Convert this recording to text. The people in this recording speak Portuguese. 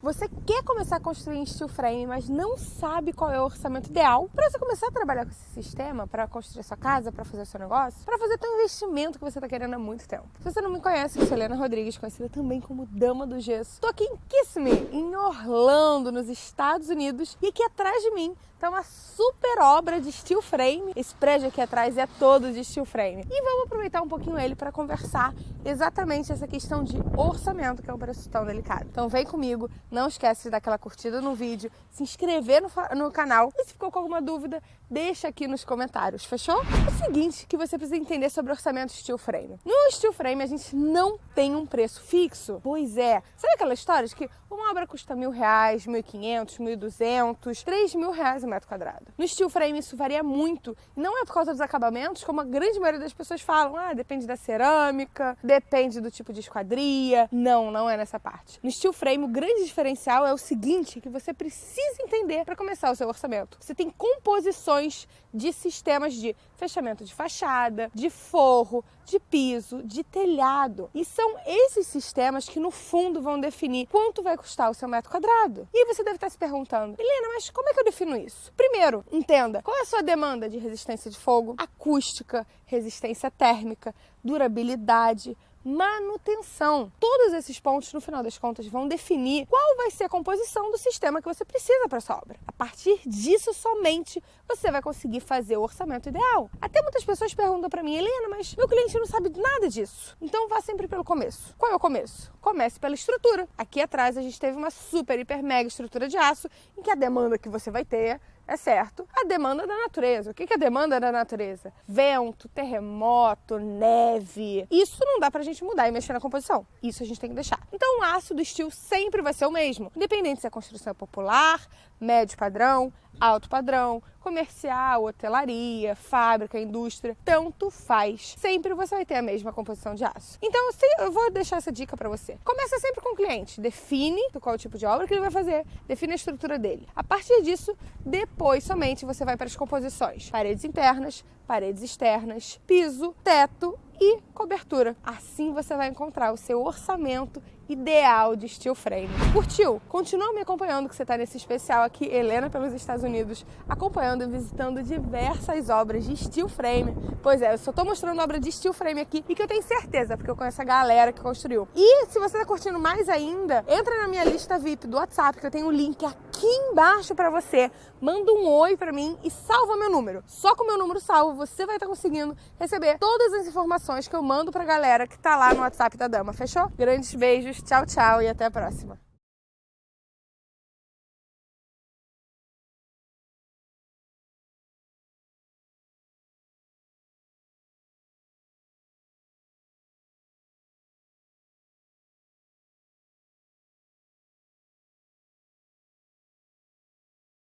Você quer começar a construir em steel frame, mas não sabe qual é o orçamento ideal para você começar a trabalhar com esse sistema, para construir sua casa, para fazer o seu negócio, para fazer teu investimento que você está querendo há muito tempo. Se você não me conhece, eu sou Helena Rodrigues, conhecida também como Dama do Gesso. Estou aqui em Kissimmee, em Orlando, nos Estados Unidos, e aqui atrás de mim está uma super obra de steel frame. Esse prédio aqui atrás é todo de steel frame. E vamos aproveitar um pouquinho ele para conversar exatamente essa questão de orçamento, que é um preço tão delicado. Então vem comigo, não esquece de dar aquela curtida no vídeo, se inscrever no, no canal e se ficou com alguma dúvida, deixa aqui nos comentários, fechou? O seguinte que você precisa entender sobre orçamento steel frame. No steel frame a gente não tem um preço fixo. Pois é. Sabe aquela história de que uma obra custa mil reais, mil e quinhentos, mil e duzentos, três mil reais o metro quadrado. No steel frame isso varia muito. E não é por causa dos acabamentos, como a grande maioria das pessoas falam. Ah, depende da cerâmica, depende do tipo de esquadria. Não, não é nessa parte. No steel frame o grande diferencial é o seguinte, que você precisa entender para começar o seu orçamento. Você tem composições de sistemas de fechamento de fachada, de forro, de piso, de telhado. E são esses sistemas que no fundo vão definir quanto vai custar o seu metro quadrado. E você deve estar se perguntando, Helena, mas como é que eu defino isso? Primeiro, entenda qual é a sua demanda de resistência de fogo, acústica, resistência térmica, durabilidade, manutenção. Todos esses pontos, no final das contas, vão definir qual vai ser a composição do sistema que você precisa para sua obra. A partir disso somente você vai conseguir fazer o orçamento ideal. Até muitas pessoas perguntam para mim, Helena, mas meu cliente não sabe nada disso. Então vá sempre pelo começo. Qual é o começo? Comece pela estrutura. Aqui atrás a gente teve uma super, hiper, mega estrutura de aço em que a demanda que você vai ter é certo, a demanda da natureza. O que é a demanda da natureza? Vento, terremoto, neve. Isso não dá pra gente mudar e mexer na composição. Isso a gente tem que deixar. Então o aço do estilo sempre vai ser o mesmo, independente se a construção é popular, médio padrão, alto padrão, comercial, hotelaria, fábrica, indústria, tanto faz. Sempre você vai ter a mesma composição de aço. Então, eu vou deixar essa dica para você. Começa sempre com o cliente, define qual tipo de obra que ele vai fazer, define a estrutura dele. A partir disso, depois somente você vai para as composições: paredes internas, paredes externas, piso, teto e cobertura. Assim você vai encontrar o seu orçamento ideal de steel frame. Curtiu? Continua me acompanhando que você está nesse especial aqui, Helena pelos Estados Unidos, acompanhando e visitando diversas obras de steel frame. Pois é, eu só estou mostrando obra de steel frame aqui e que eu tenho certeza, porque eu conheço a galera que construiu. E se você está curtindo mais ainda, entra na minha lista VIP do WhatsApp, que eu tenho um link aqui embaixo para você. Manda um oi para mim e salva meu número. Só com o meu número salvo, você vai estar tá conseguindo receber todas as informações que eu mando pra galera que tá lá no WhatsApp da Dama, fechou? Grandes beijos, tchau, tchau e até a próxima.